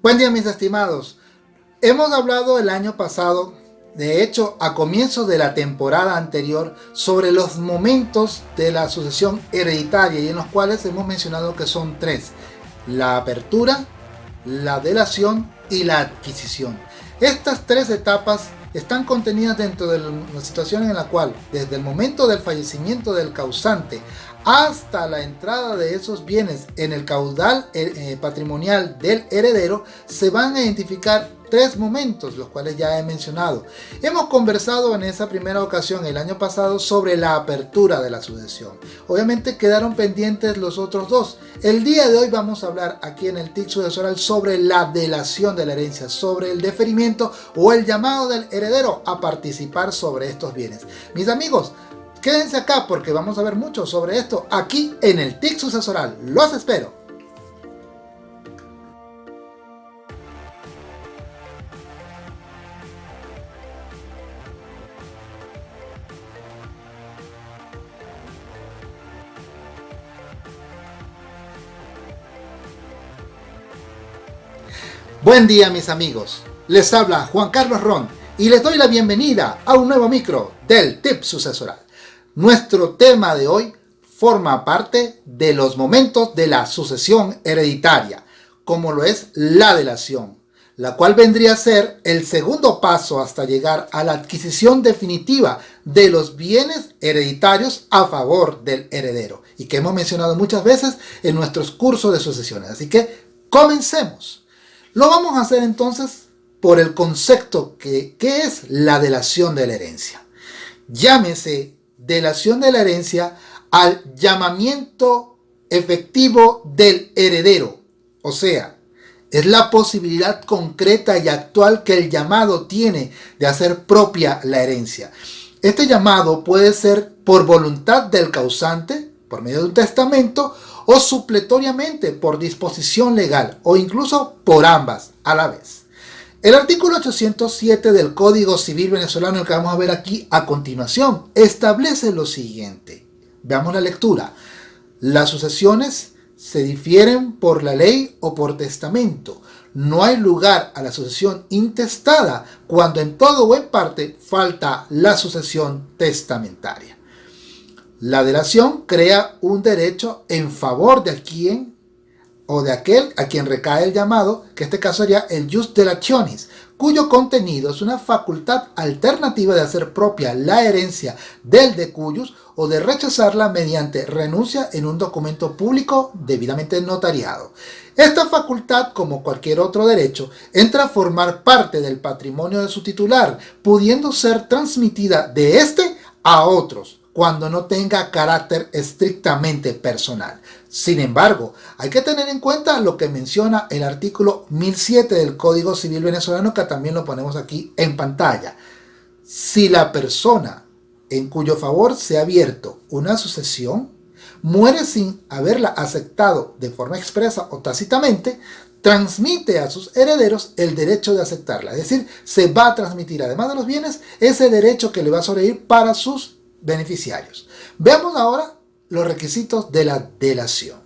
Buen día mis estimados. Hemos hablado el año pasado, de hecho a comienzos de la temporada anterior, sobre los momentos de la sucesión hereditaria y en los cuales hemos mencionado que son tres. La apertura, la delación y la adquisición. Estas tres etapas están contenidas dentro de una situación en la cual desde el momento del fallecimiento del causante hasta la entrada de esos bienes en el caudal eh, eh, patrimonial del heredero se van a identificar tres momentos, los cuales ya he mencionado. Hemos conversado en esa primera ocasión el año pasado sobre la apertura de la sucesión. Obviamente quedaron pendientes los otros dos. El día de hoy vamos a hablar aquí en el TIC sucesoral sobre la delación de la herencia, sobre el deferimiento o el llamado del heredero a participar sobre estos bienes. Mis amigos, Quédense acá porque vamos a ver mucho sobre esto aquí en el TIC sucesoral. ¡Los espero! Buen día mis amigos, les habla Juan Carlos Ron y les doy la bienvenida a un nuevo micro del TIP sucesoral. Nuestro tema de hoy forma parte de los momentos de la sucesión hereditaria, como lo es la delación, la cual vendría a ser el segundo paso hasta llegar a la adquisición definitiva de los bienes hereditarios a favor del heredero, y que hemos mencionado muchas veces en nuestros cursos de sucesiones. Así que comencemos. Lo vamos a hacer entonces por el concepto que, es la delación de la herencia. Llámese delación de la herencia al llamamiento efectivo del heredero. O sea, es la posibilidad concreta y actual que el llamado tiene de hacer propia la herencia. Este llamado puede ser por voluntad del causante, por medio de un testamento, o supletoriamente por disposición legal o incluso por ambas a la vez. El artículo 807 del Código Civil Venezolano que vamos a ver aquí a continuación establece lo siguiente. Veamos la lectura. Las sucesiones se difieren por la ley o por testamento. No hay lugar a la sucesión intestada cuando en todo o en parte falta la sucesión testamentaria. La delación crea un derecho en favor de quien o de aquel a quien recae el llamado, que este caso sería el jus delationis, cuyo contenido es una facultad alternativa de hacer propia la herencia del de cuyos o de rechazarla mediante renuncia en un documento público debidamente notariado. Esta facultad, como cualquier otro derecho, entra a formar parte del patrimonio de su titular, pudiendo ser transmitida de éste a otros, cuando no tenga carácter estrictamente personal. Sin embargo, hay que tener en cuenta lo que menciona el artículo 1007 del Código Civil Venezolano, que también lo ponemos aquí en pantalla. Si la persona en cuyo favor se ha abierto una sucesión muere sin haberla aceptado de forma expresa o tácitamente, transmite a sus herederos el derecho de aceptarla. Es decir, se va a transmitir, además de los bienes, ese derecho que le va a sobrevivir para sus beneficiarios. Veamos ahora los requisitos de la delación.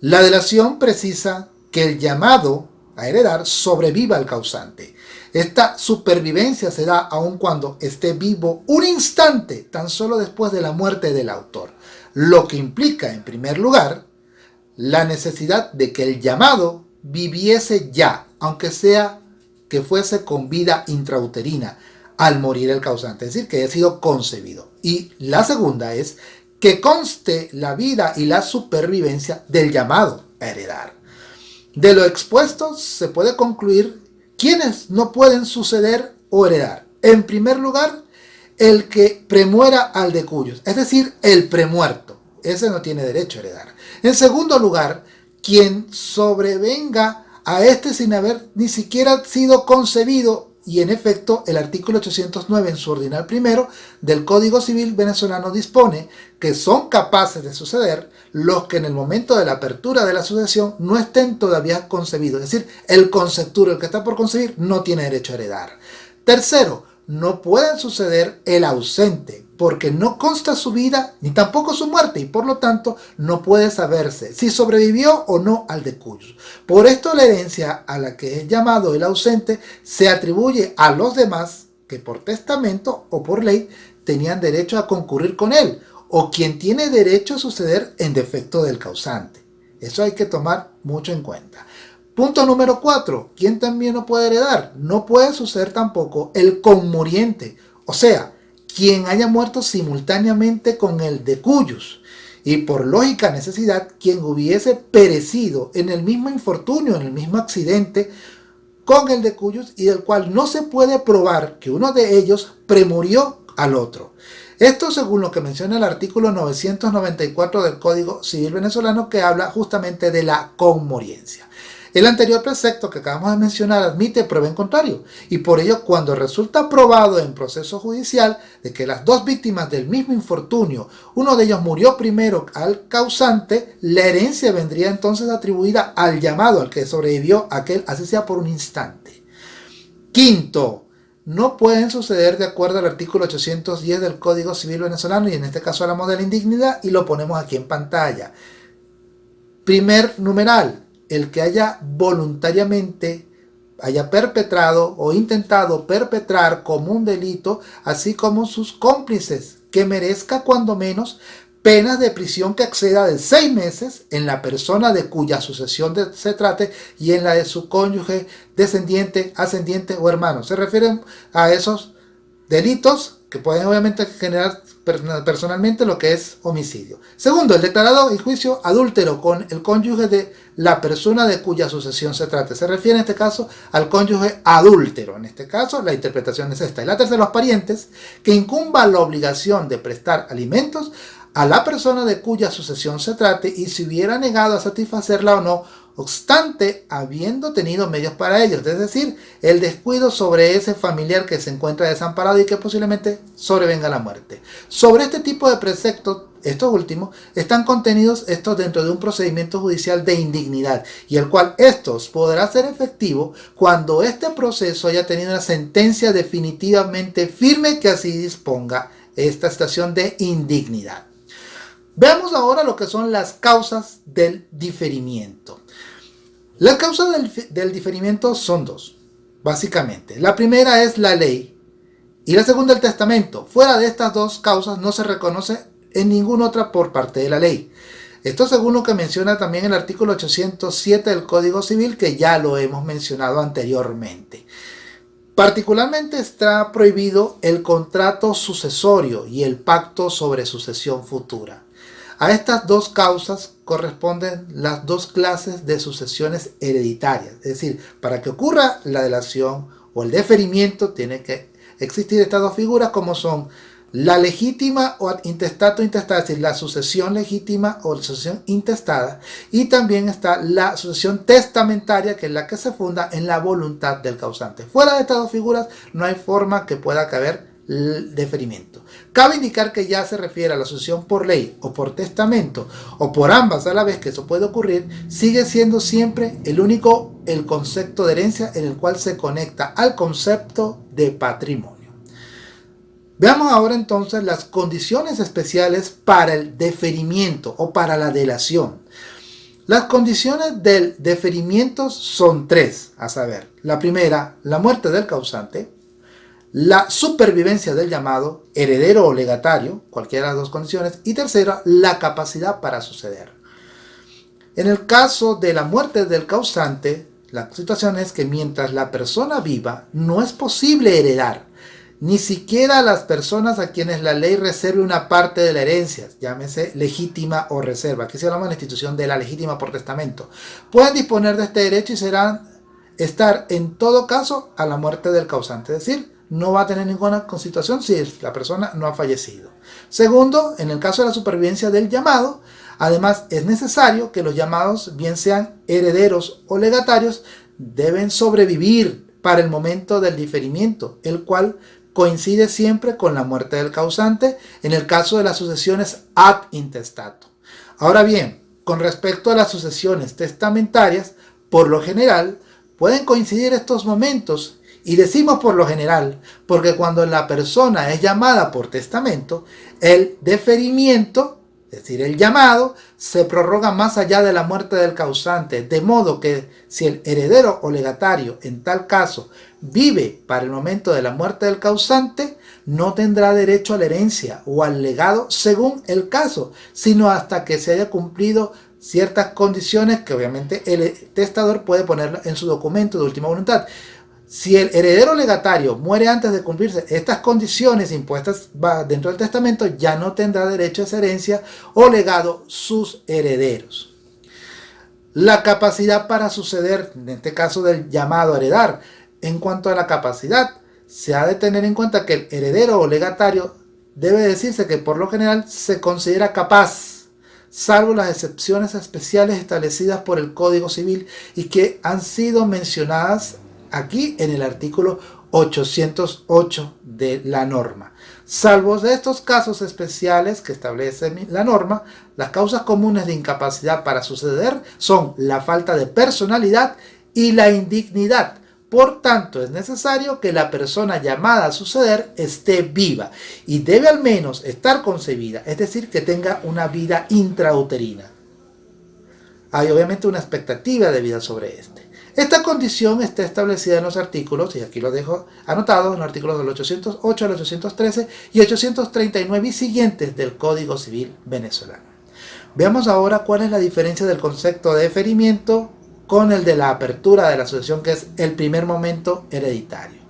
La delación precisa que el llamado a heredar sobreviva al causante. Esta supervivencia se da aun cuando esté vivo un instante, tan solo después de la muerte del autor, lo que implica, en primer lugar, la necesidad de que el llamado viviese ya, aunque sea que fuese con vida intrauterina, al morir el causante, es decir, que haya sido concebido. Y la segunda es que conste la vida y la supervivencia del llamado a heredar. De lo expuesto se puede concluir quiénes no pueden suceder o heredar. En primer lugar, el que premuera al de cuyos, es decir, el premuerto. Ese no tiene derecho a heredar. En segundo lugar, quien sobrevenga a este sin haber ni siquiera sido concebido y en efecto el artículo 809 en su ordinal primero del Código Civil venezolano dispone que son capaces de suceder los que en el momento de la apertura de la sucesión no estén todavía concebidos, es decir, el concepturo, el que está por concebir, no tiene derecho a heredar. Tercero, no pueden suceder el ausente, porque no consta su vida ni tampoco su muerte y por lo tanto no puede saberse si sobrevivió o no al decuyus. Por esto la herencia a la que es llamado el ausente se atribuye a los demás que por testamento o por ley tenían derecho a concurrir con él o quien tiene derecho a suceder en defecto del causante. Eso hay que tomar mucho en cuenta. Punto número 4. ¿Quién también no puede heredar? No puede suceder tampoco el conmuriente, o sea, quien haya muerto simultáneamente con el de cuyos, y por lógica necesidad, quien hubiese perecido en el mismo infortunio, en el mismo accidente, con el de cuyos, y del cual no se puede probar que uno de ellos premurió al otro. Esto según lo que menciona el artículo 994 del Código Civil Venezolano que habla justamente de la conmoriencia. El anterior precepto que acabamos de mencionar admite prueba en contrario y por ello cuando resulta probado en proceso judicial de que las dos víctimas del mismo infortunio, uno de ellos murió primero al causante, la herencia vendría entonces atribuida al llamado, al que sobrevivió aquel, así sea por un instante. Quinto, no pueden suceder de acuerdo al artículo 810 del Código Civil Venezolano y en este caso hablamos de la indignidad y lo ponemos aquí en pantalla. Primer numeral, el que haya voluntariamente haya perpetrado o intentado perpetrar como un delito, así como sus cómplices, que merezca cuando menos penas de prisión que exceda de seis meses en la persona de cuya sucesión se trate y en la de su cónyuge, descendiente, ascendiente o hermano. Se refieren a esos delitos que pueden obviamente generar personalmente lo que es homicidio. Segundo, el declarado en juicio adúltero con el cónyuge de la persona de cuya sucesión se trate. Se refiere en este caso al cónyuge adúltero. En este caso, la interpretación es esta. Y la tercera, los parientes, que incumba la obligación de prestar alimentos a la persona de cuya sucesión se trate y si hubiera negado a satisfacerla o no, obstante habiendo tenido medios para ello, es decir, el descuido sobre ese familiar que se encuentra desamparado y que posiblemente sobrevenga la muerte. Sobre este tipo de preceptos, estos últimos, están contenidos estos dentro de un procedimiento judicial de indignidad y el cual estos podrá ser efectivo cuando este proceso haya tenido una sentencia definitivamente firme que así disponga esta estación de indignidad. Veamos ahora lo que son las causas del diferimiento. Las causas del, diferimiento son dos, básicamente. La primera es la ley y la segunda el testamento. Fuera de estas dos causas no se reconoce en ninguna otra por parte de la ley. Esto según lo que menciona también el artículo 807 del Código Civil que ya lo hemos mencionado anteriormente. Particularmente está prohibido el contrato sucesorio y el pacto sobre sucesión futura. A estas dos causas corresponden las dos clases de sucesiones hereditarias. Es decir, para que ocurra la delación o el deferimiento tiene que existir estas dos figuras como son la legítima o intestato intestada, es decir, la sucesión legítima o la sucesión intestada. Y también está la sucesión testamentaria, que es la que se funda en la voluntad del causante. Fuera de estas dos figuras no hay forma que pueda caber deferimiento. Cabe indicar que ya se refiere a la sucesión por ley o por testamento o por ambas a la vez que eso puede ocurrir, sigue siendo siempre el único el concepto de herencia en el cual se conecta al concepto de patrimonio. Veamos ahora entonces las condiciones especiales para el deferimiento o para la delación. Las condiciones del deferimiento son tres, a saber, la primera, la muerte del causante, la supervivencia del llamado, heredero o legatario, cualquiera de las dos condiciones, y tercera, la capacidad para suceder. En el caso de la muerte del causante, la situación es que mientras la persona viva, no es posible heredar, ni siquiera a las personas a quienes la ley reserve una parte de la herencia, llámese legítima o reserva, aquí se llama la institución de la legítima por testamento, pueden disponer de este derecho y serán estar en todo caso a la muerte del causante, es decir, no va a tener ninguna constitución si la persona no ha fallecido. Segundo, en el caso de la supervivencia del llamado, además es necesario que los llamados, bien sean herederos o legatarios, deben sobrevivir para el momento del diferimiento, el cual coincide siempre con la muerte del causante en el caso de las sucesiones ad intestato. Ahora bien, con respecto a las sucesiones testamentarias, por lo general, pueden coincidir estos momentos. Y decimos por lo general, porque cuando la persona es llamada por testamento, el deferimiento es decir, el llamado se prorroga más allá de la muerte del causante, de modo que si el heredero o legatario en tal caso vive para el momento de la muerte del causante, no tendrá derecho a la herencia o al legado según el caso, sino hasta que se haya cumplido ciertas condiciones que obviamente el testador puede poner en su documento de última voluntad. Si el heredero legatario muere antes de cumplirse estas condiciones impuestas dentro del testamento, ya no tendrá derecho a esa herencia o legado sus herederos. La capacidad para suceder, en este caso del llamado a heredar, en cuanto a la capacidad, se ha de tener en cuenta que el heredero o legatario debe decirse que por lo general se considera capaz, salvo las excepciones especiales establecidas por el Código Civil y que han sido mencionadas aquí en el artículo 808 de la norma. Salvo de estos casos especiales que establece la norma, las causas comunes de incapacidad para suceder son la falta de personalidad y la indignidad. Por tanto, es necesario que la persona llamada a suceder esté viva y debe al menos estar concebida, es decir, que tenga una vida intrauterina. Hay obviamente una expectativa de vida sobre este. Esta condición está establecida en los artículos, y aquí lo dejo anotado, en los artículos del 808 al 813 y 839 y siguientes del Código Civil venezolano. Veamos ahora cuál es la diferencia del concepto de deferimiento con el de la apertura de la sucesión, que es el primer momento hereditario.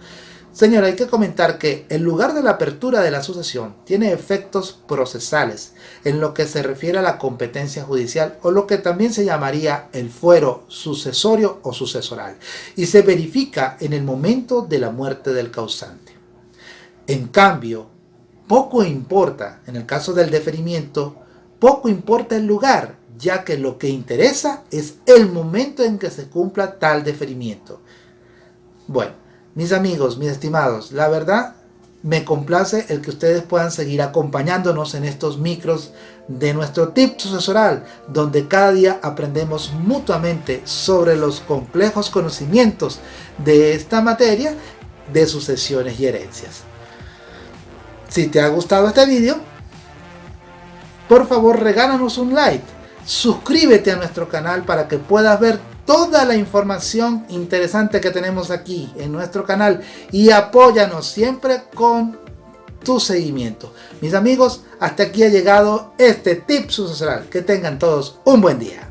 Señora, hay que comentar que en lugar de la apertura de la sucesión tiene efectos procesales en lo que se refiere a la competencia judicial o lo que también se llamaría el fuero sucesorio o sucesoral y se verifica en el momento de la muerte del causante. En cambio, poco importa, en el caso del deferimiento, poco importa el lugar, ya que lo que interesa es el momento en que se cumpla tal deferimiento. Bueno, mis amigos, mis estimados, la verdad me complace el que ustedes puedan seguir acompañándonos en estos micros de nuestro tip sucesoral, donde cada día aprendemos mutuamente sobre los complejos conocimientos de esta materia de sucesiones y herencias. Si te ha gustado este vídeo, por favor regálanos un like, suscríbete a nuestro canal para que puedas ver toda la información interesante que tenemos aquí en nuestro canal y apóyanos siempre con tu seguimiento. Mis amigos, hasta aquí ha llegado este tip sucesoral. Que tengan todos un buen día.